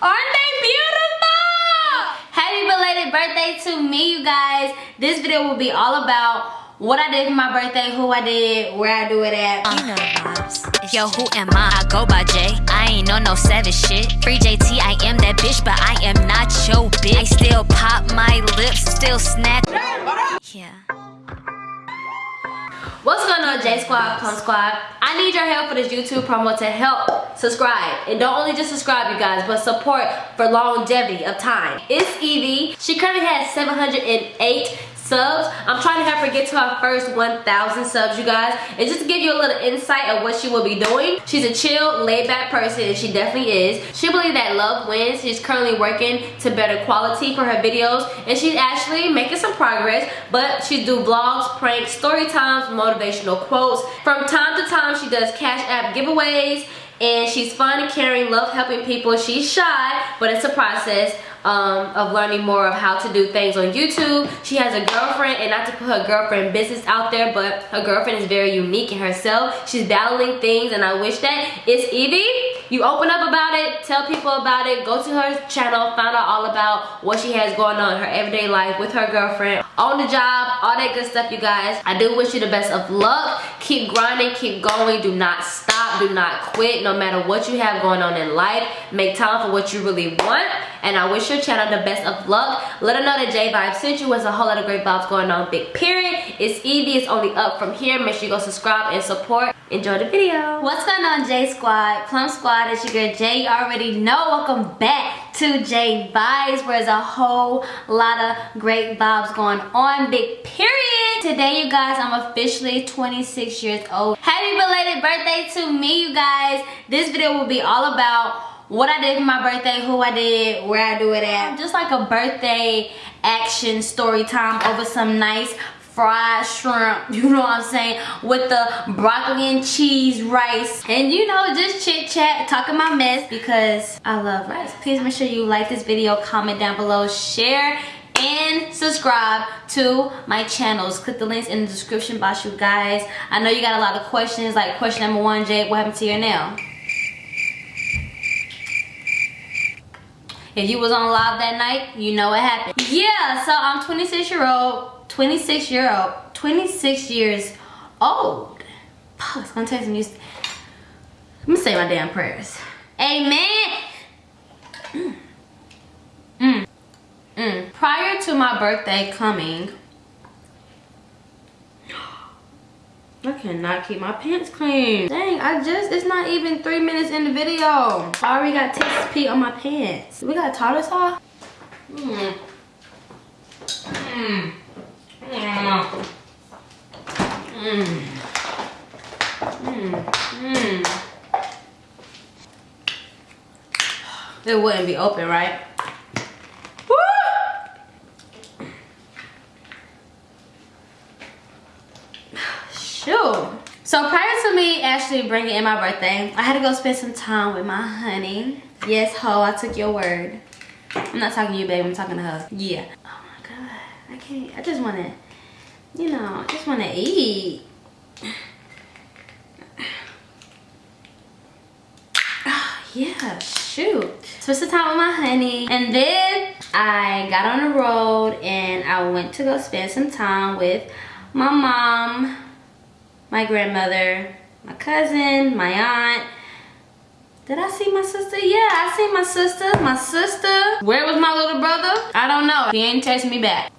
Aren't they beautiful? Happy belated birthday to me, you guys. This video will be all about what I did for my birthday, who I did, where I do it at. You know the vibes. Yo, who am I? I go by J. I ain't on no savage shit. Free JT, I am that bitch, but I am not your bitch. I still pop my lips, still snack. Yeah. What's going on, J Squad, Plum Squad? I need your help for this YouTube promo to help subscribe. And don't only just subscribe, you guys, but support for longevity of time. It's Evie. She currently has 708 subs. I'm trying to help her get to her first 1,000 subs, you guys. And just to give you a little insight of what she will be doing, she's a chill, laid-back person, and she definitely is. She believes that love wins. She's currently working to better quality for her videos, and she's actually making some progress, but she do vlogs, pranks, story times, motivational quotes. From time to time, she does Cash App giveaways, and she's fun and caring, love helping people. She's shy, but it's a process um, of learning more of how to do things on YouTube. She has a girlfriend, and not to put her girlfriend business out there, but her girlfriend is very unique in herself. She's battling things, and I wish that it's Evie. You open up about it, tell people about it, go to her channel, find out all about what she has going on in her everyday life with her girlfriend, on the job, all that good stuff, you guys. I do wish you the best of luck. Keep grinding, keep going, do not stop, do not quit, no matter what you have going on in life. Make time for what you really want and I wish your channel the best of luck. Let her know that J Vibe sent you. There's a whole lot of great vibes going on. Big period. It's Evie. It's only up from here. Make sure you go subscribe and support. Enjoy the video. What's going on, J Squad? Plum Squad, it's your girl J. You already know. Welcome back to J Vibes, where there's a whole lot of great vibes going on. Big period. Today, you guys, I'm officially 26 years old. Happy belated birthday to me, you guys. This video will be all about what I did for my birthday, who I did, where I do it at. Just like a birthday action story time over some nice fried shrimp, you know what I'm saying, with the broccoli and cheese rice. And you know, just chit chat, talking my mess because I love rice. Please make sure you like this video, comment down below, share, and subscribe to my channels. Click the links in the description box, you guys. I know you got a lot of questions, like question number one, Jake, what happened to your nail? If you was on live that night, you know what happened. Yeah, so I'm 26 year old, 26 year old, 26 years old. Oh, it's gonna take some use. Let me say my damn prayers. Amen. Mm. Mm. Mm. Prior to my birthday coming, I cannot keep my pants clean. Dang, I just, it's not even three minutes in the video. I already got Texas Pete on my pants. We got tartar sauce? Mmm. Mmm. Mmm. Mmm. Mmm. It wouldn't be open, right? So prior to me actually bringing in my birthday, I had to go spend some time with my honey. Yes, ho, I took your word. I'm not talking to you, babe. I'm talking to her. Yeah. Oh my God. I can't. I just want to, you know, I just want to eat. yeah, shoot. Spent some time with my honey. And then I got on the road and I went to go spend some time with my mom, my grandmother, my cousin, my aunt. Did I see my sister? Yeah, I see my sister. My sister. Where was my little brother? I don't know. He ain't text me back.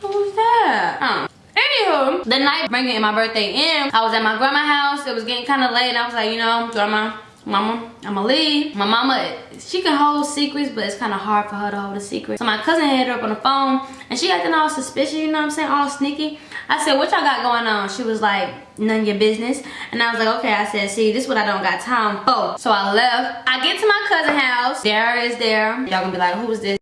Who was that? Anywho, the night bringing in my birthday in, I was at my grandma's house. It was getting kind of late and I was like, you know, grandma, mama, I'ma leave. My mama, she can hold secrets, but it's kind of hard for her to hold a secret. So my cousin had her up on the phone, and she acting all suspicious, you know what I'm saying, all sneaky. I said, what y'all got going on? She was like, none of your business. And I was like, okay, I said, see, this is what I don't got time for. So I left. I get to my cousin house. Dara is there. Y'all gonna be like, who is this?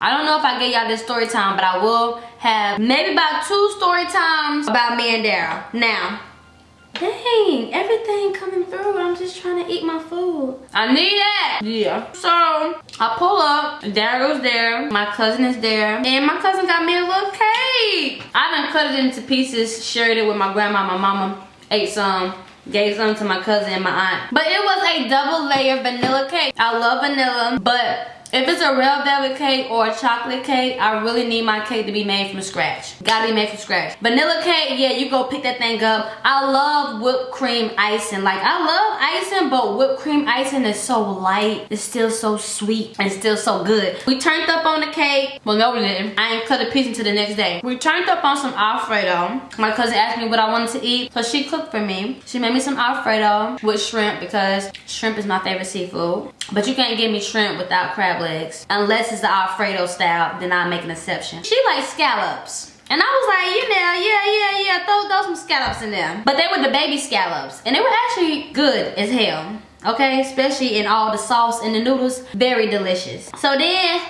I don't know if I gave y'all this story time, but I will have maybe about two story times about me and Daryl. Now, Dang, everything coming through. I'm just trying to eat my food. I need that. Yeah. So, I pull up. Daryl's there. My cousin is there. And my cousin got me a little cake. I done cut it into pieces, shared it with my grandma, my mama. Ate some. gave some to my cousin and my aunt. But it was a double layer vanilla cake. I love vanilla, but if it's a real velvet cake or a chocolate cake, I really need my cake to be made from scratch. Gotta be made from scratch. Vanilla cake, yeah, you go pick that thing up. I love whipped cream icing. Like, I love icing, but whipped cream icing is so light. It's still so sweet and still so good. We turned up on the cake. Well, no, we didn't. I ain't cut a piece until the next day. We turned up on some Alfredo. My cousin asked me what I wanted to eat, so she cooked for me. She made me some Alfredo with shrimp because shrimp is my favorite seafood. But you can't give me shrimp without crab legs. Unless it's the Alfredo style, then I make an exception. She likes scallops. And I was like, you know, yeah, yeah, yeah, throw, throw some scallops in there. But they were the baby scallops. And they were actually good as hell. Okay, especially in all the sauce and the noodles. Very delicious. So then,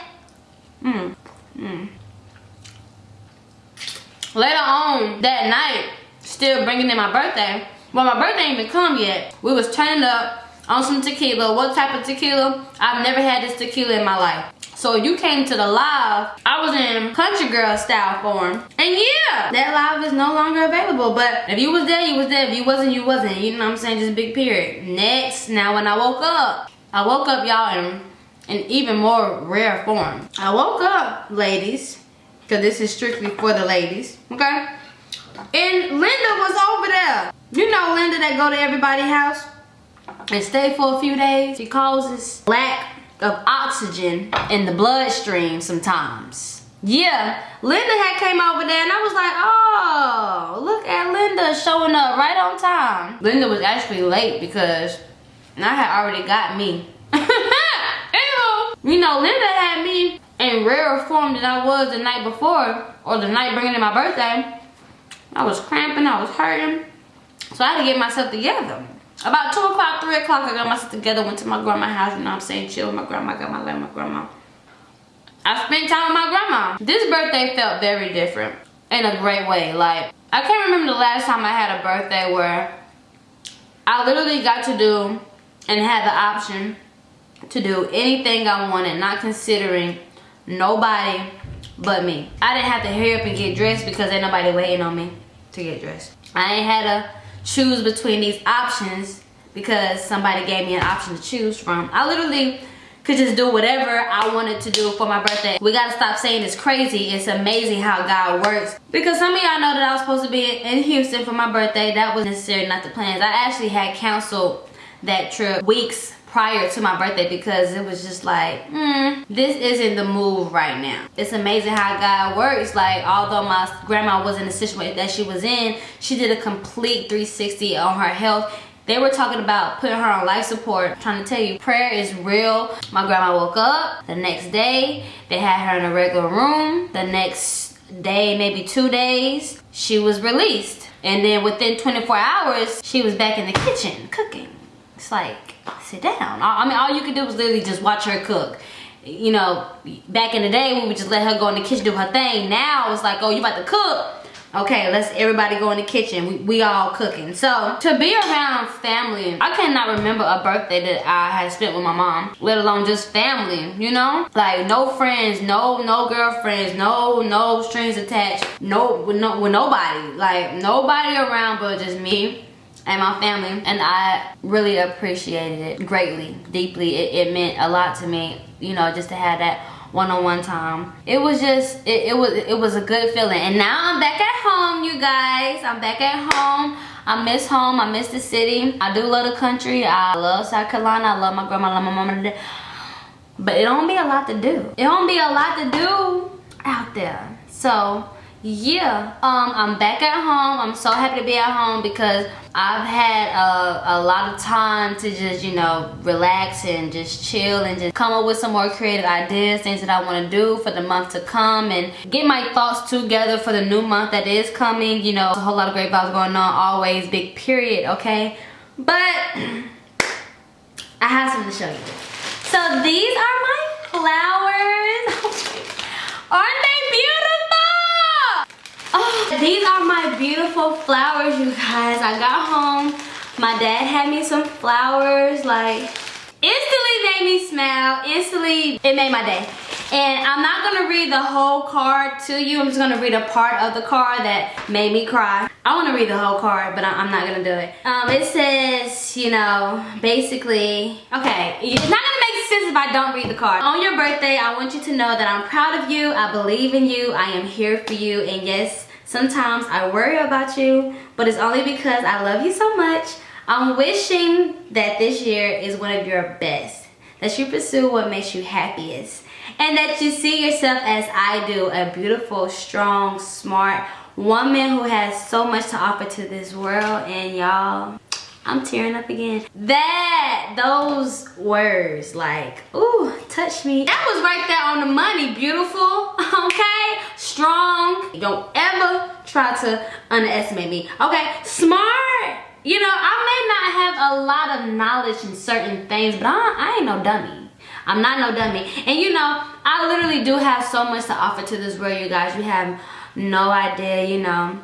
mmm, mmm. Later on that night, still bringing in my birthday. Well, my birthday ain't even come yet. We was turning up on some tequila. What type of tequila? I've never had this tequila in my life. So you came to the live, I was in country girl style form. And yeah, that live is no longer available. But if you was there, you was there. If you wasn't, you wasn't. You know what I'm saying? Just big period. Next, now when I woke up, I woke up y'all in, an even more rare form. I woke up, ladies, because this is strictly for the ladies, okay? And Linda was over there. You know Linda that go to everybody's house? And stay for a few days, it causes lack of oxygen in the bloodstream sometimes. Yeah, Linda had came over there and I was like, oh, look at Linda showing up right on time. Linda was actually late because I had already got me. you know, Linda had me in rarer form than I was the night before or the night bringing in my birthday. I was cramping, I was hurting. So I had to get myself together. About 2 o'clock, 3 o'clock, I got myself together, went to my grandma's house, you know I'm saying? Chill with my grandma, got my love my grandma. I spent time with my grandma. This birthday felt very different in a great way. Like, I can't remember the last time I had a birthday where I literally got to do and had the option to do anything I wanted, not considering nobody but me. I didn't have to hurry up and get dressed because ain't nobody waiting on me to get dressed. I ain't had to choose between these options because somebody gave me an option to choose from. I literally could just do whatever I wanted to do for my birthday. We gotta stop saying it's crazy. It's amazing how God works. Because some of y'all know that I was supposed to be in Houston for my birthday. That was necessarily not the plans. I actually had canceled that trip weeks prior to my birthday because it was just like, hmm, this isn't the move right now. It's amazing how God works. Like, although my grandma was in the situation that she was in, she did a complete 360 on her health. They were talking about putting her on life support. I'm trying to tell you, prayer is real. My grandma woke up the next day. They had her in a regular room. The next day, maybe two days, she was released. And then within 24 hours, she was back in the kitchen cooking. It's like, sit down. I mean, all you could do was literally just watch her cook. You know, back in the day, we would just let her go in the kitchen do her thing. Now it's like, oh, you about to cook? Okay, let's everybody go in the kitchen. We, we all cooking. So, to be around family, I cannot remember a birthday that I had spent with my mom, let alone just family, you know? Like, no friends, no no girlfriends, no no strings attached, no no, with nobody. Like, nobody around but just me and my family and I really appreciated it greatly deeply. It, it, meant a lot to me you know just to have that one-on-one -on -one time. It was just it, it was it was a good feeling. And now I'm back at home you guys. I'm back at home. I miss home. I miss the city. I do love the country. I love South Carolina. I love my grandma I love my mama. But it don't be a lot to do. It don't be a lot to do out there. So yeah um i'm back at home. I'm so happy to be at home because i've had a, a lot of time to just you know relax and just chill and just come up with some more creative ideas things that i want to do for the month to come and get my thoughts together for the new month that is coming. You know a whole lot of great vibes going on always big period okay? But i have something to show you. So these are my flowers. Aren't they Oh, these are my beautiful flowers, you guys. I got home. My dad had me some flowers, like, instantly made me smile. Instantly, it made my day. And I'm not gonna read the whole card to you. I'm just gonna read a part of the card that made me cry. I wanna read the whole card, but I'm not gonna do it. Um, it says, you know, basically, okay, it's not gonna make sense if I don't read the card. On your birthday, I want you to know that I'm proud of you, I believe in you, I am here for you, and yes, sometimes I worry about you, but it's only because I love you so much. I'm wishing that this year is one of your best, that you pursue what makes you happiest, and that you see yourself as I do, a beautiful, strong, smart woman who has so much to offer to this world. And y'all, I'm tearing up again. That, those words, like, ooh, touch me. That was right there on the money, beautiful, okay? Strong. Don't ever try to underestimate me, okay? Smart. You know, I may not have a lot of knowledge in certain things, but I, I ain't no dummy. I'm not no dummy. And you know, I literally do have so much to offer to this world, you guys. You have no idea, you know.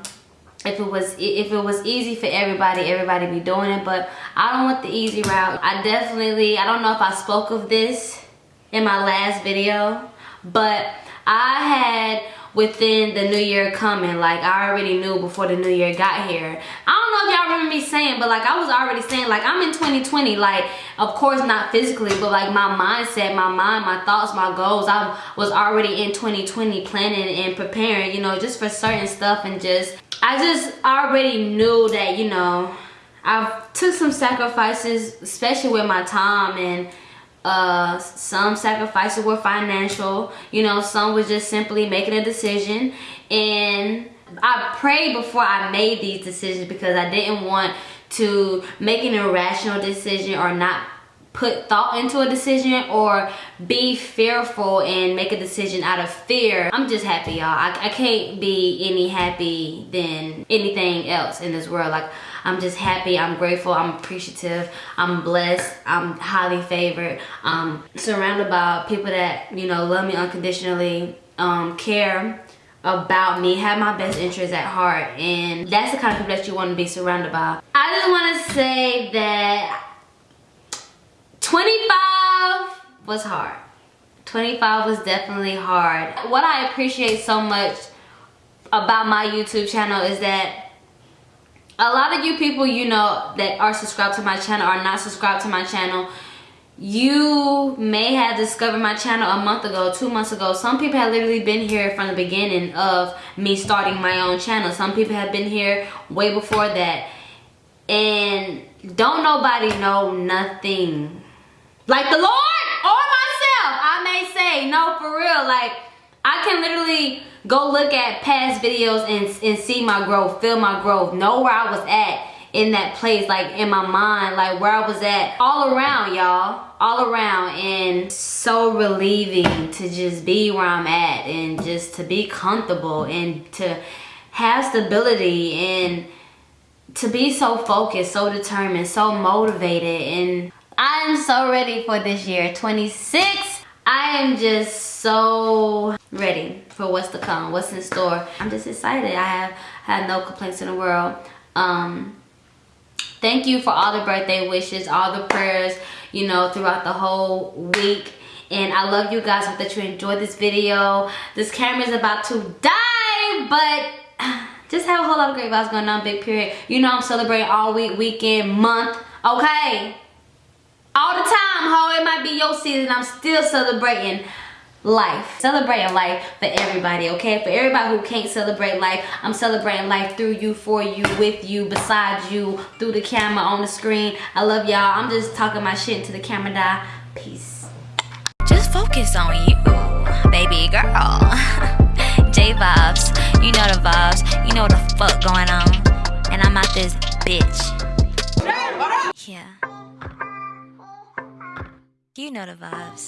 If it was if it was easy for everybody, everybody be doing it. But I don't want the easy route. I definitely, I don't know if I spoke of this in my last video, but I had within the new year coming like i already knew before the new year got here i don't know if y'all remember me saying but like i was already saying like i'm in 2020 like of course not physically but like my mindset my mind my thoughts my goals i was already in 2020 planning and preparing you know just for certain stuff and just i just already knew that you know i took some sacrifices especially with my time and uh some sacrifices were financial you know some was just simply making a decision. And i prayed before i made these decisions because i didn't want to make an irrational decision or not put thought into a decision or be fearful and make a decision out of fear i'm just happy y'all. I, I can't be any happy than anything else in this world. Like i'm just happy. I'm grateful. I'm appreciative. I'm blessed. I'm highly favored. I'm surrounded by people that you know love me unconditionally um, care about me, have my best interests at heart, and that's the kind of people that you want to be surrounded by. I just want to say that 25 was hard. 25 was definitely hard. What I appreciate so much about my YouTube channel is that a lot of you people, you know, that are subscribed to my channel are not subscribed to my channel. You may have discovered my channel a month ago, two months ago. Some people have literally been here from the beginning of me starting my own channel. Some people have been here way before that. And don't nobody know nothing like the Lord or myself, I may say, no, for real. Like, I can literally go look at past videos and, and see my growth, feel my growth, know where I was at in that place, like in my mind, like where I was at all around, y'all, all around. And so relieving to just be where I'm at and just to be comfortable and to have stability and to be so focused, so determined, so motivated and I'm so ready for this year, 26. I am just so ready for what's to come, what's in store. I'm just excited. I have had no complaints in the world. Um, thank you for all the birthday wishes, all the prayers, you know, throughout the whole week. And I love you guys. Hope that you enjoyed this video. This camera is about to die, but just have a whole lot of great vibes going on, big period. You know I'm celebrating all week, weekend, month, okay? All the time how it might be your season. I'm still celebrating life. Celebrating life for everybody okay? For everybody who can't celebrate life i'm celebrating life through you for you with you beside you through the camera on the screen. I love y'all. I'm just talking my shit into the camera. Die. Peace. Just focus on you baby girl. J vibes you know the vibes. You know what the fuck going on. And i'm out this bitch. Yeah you know the vibes.